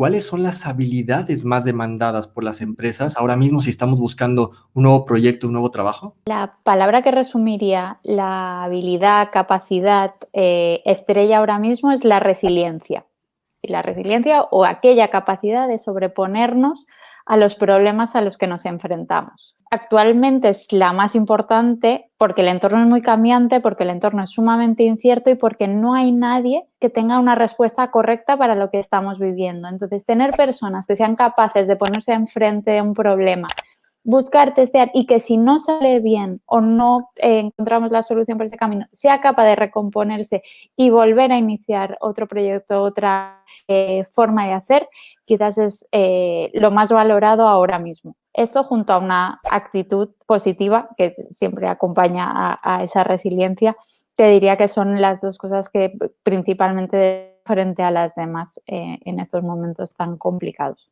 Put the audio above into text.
¿cuáles son las habilidades más demandadas por las empresas ahora mismo si estamos buscando un nuevo proyecto, un nuevo trabajo? La palabra que resumiría la habilidad, capacidad eh, estrella ahora mismo es la resiliencia. Y la resiliencia o aquella capacidad de sobreponernos a los problemas a los que nos enfrentamos. Actualmente es la más importante porque el entorno es muy cambiante, porque el entorno es sumamente incierto y porque no hay nadie que tenga una respuesta correcta para lo que estamos viviendo. Entonces, tener personas que sean capaces de ponerse enfrente de un problema, buscar, testear y que si no sale bien o no eh, encontramos la solución por ese camino, sea capaz de recomponerse y volver a iniciar otro proyecto, otra eh, forma de hacer, quizás es eh, lo más valorado ahora mismo. Esto junto a una actitud positiva que siempre acompaña a, esa resiliencia, te diría que son las dos cosas que principalmente frente a las demás en estos momentos tan complicados.